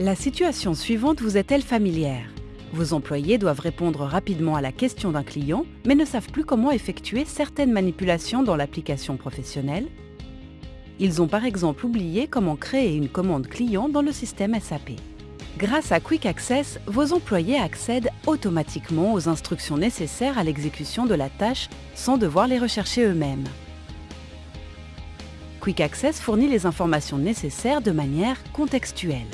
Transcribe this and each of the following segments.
La situation suivante vous est-elle familière? Vos employés doivent répondre rapidement à la question d'un client, mais ne savent plus comment effectuer certaines manipulations dans l'application professionnelle. Ils ont par exemple oublié comment créer une commande client dans le système SAP. Grâce à Quick Access, vos employés accèdent automatiquement aux instructions nécessaires à l'exécution de la tâche sans devoir les rechercher eux-mêmes. Quick Access fournit les informations nécessaires de manière contextuelle.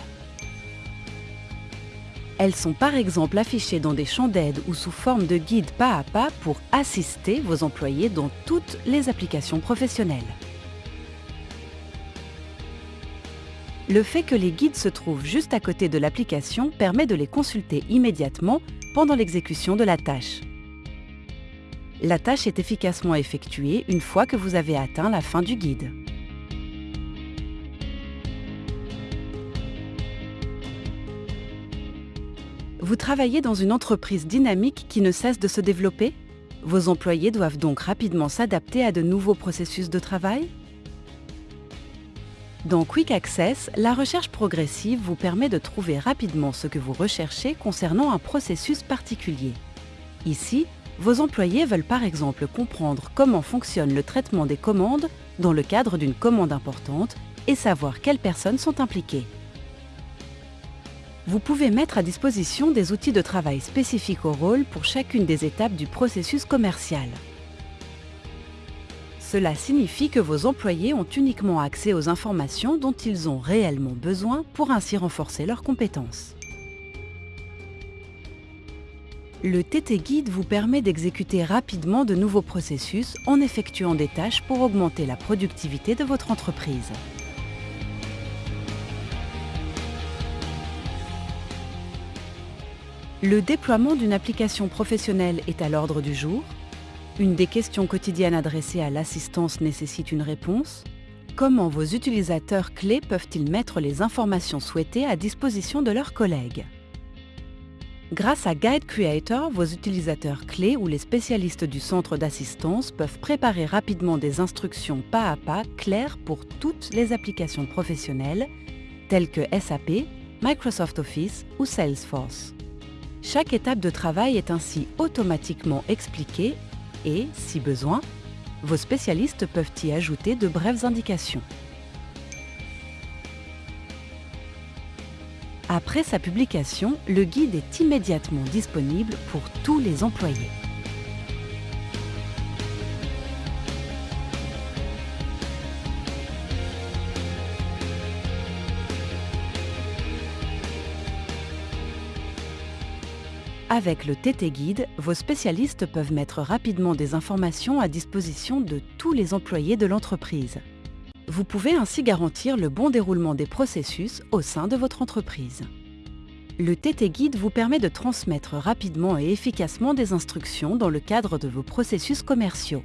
Elles sont par exemple affichées dans des champs d'aide ou sous forme de guides pas à pas pour assister vos employés dans toutes les applications professionnelles. Le fait que les guides se trouvent juste à côté de l'application permet de les consulter immédiatement pendant l'exécution de la tâche. La tâche est efficacement effectuée une fois que vous avez atteint la fin du guide. Vous travaillez dans une entreprise dynamique qui ne cesse de se développer? Vos employés doivent donc rapidement s'adapter à de nouveaux processus de travail? Dans Quick Access, la recherche progressive vous permet de trouver rapidement ce que vous recherchez concernant un processus particulier. Ici, vos employés veulent par exemple comprendre comment fonctionne le traitement des commandes dans le cadre d'une commande importante et savoir quelles personnes sont impliquées vous pouvez mettre à disposition des outils de travail spécifiques au rôle pour chacune des étapes du processus commercial. Cela signifie que vos employés ont uniquement accès aux informations dont ils ont réellement besoin pour ainsi renforcer leurs compétences. Le TT Guide vous permet d'exécuter rapidement de nouveaux processus en effectuant des tâches pour augmenter la productivité de votre entreprise. Le déploiement d'une application professionnelle est à l'ordre du jour. Une des questions quotidiennes adressées à l'assistance nécessite une réponse. Comment vos utilisateurs clés peuvent-ils mettre les informations souhaitées à disposition de leurs collègues? Grâce à Guide Creator, vos utilisateurs clés ou les spécialistes du centre d'assistance peuvent préparer rapidement des instructions pas à pas claires pour toutes les applications professionnelles, telles que SAP, Microsoft Office ou Salesforce. Chaque étape de travail est ainsi automatiquement expliquée et, si besoin, vos spécialistes peuvent y ajouter de brèves indications. Après sa publication, le guide est immédiatement disponible pour tous les employés. Avec le TT Guide, vos spécialistes peuvent mettre rapidement des informations à disposition de tous les employés de l'entreprise. Vous pouvez ainsi garantir le bon déroulement des processus au sein de votre entreprise. Le TT Guide vous permet de transmettre rapidement et efficacement des instructions dans le cadre de vos processus commerciaux.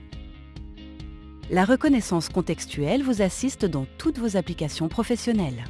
La reconnaissance contextuelle vous assiste dans toutes vos applications professionnelles.